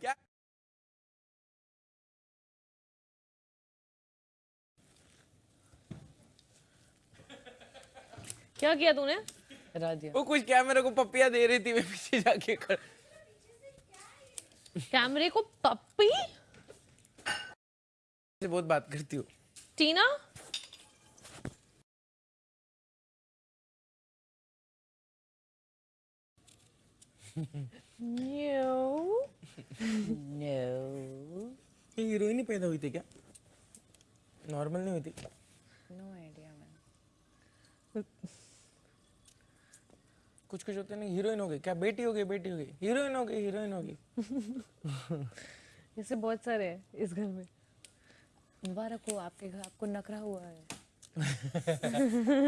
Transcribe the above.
क्या क्या किया तूने? हरा वो कुछ कैमरे को पपिया दे रही थी मैं पीछे जाके कर कैमरे को पप्पी? से बहुत बात करती हूँ। टीना? नो ये हीरोइन ही पैदा हुई थी क्या? नॉर्मल नहीं हुई थी? नो आइडिया मैन कुछ कुछ होते नहीं हीरोइन हो गई क्या बेटी हो गई बेटी हो गई। हीरोइन हो गई हीरोइन हो गई। ऐसे बहुत सारे हैं इस घर में। मुबारक हो आपके घर आपको नखरा हुआ है।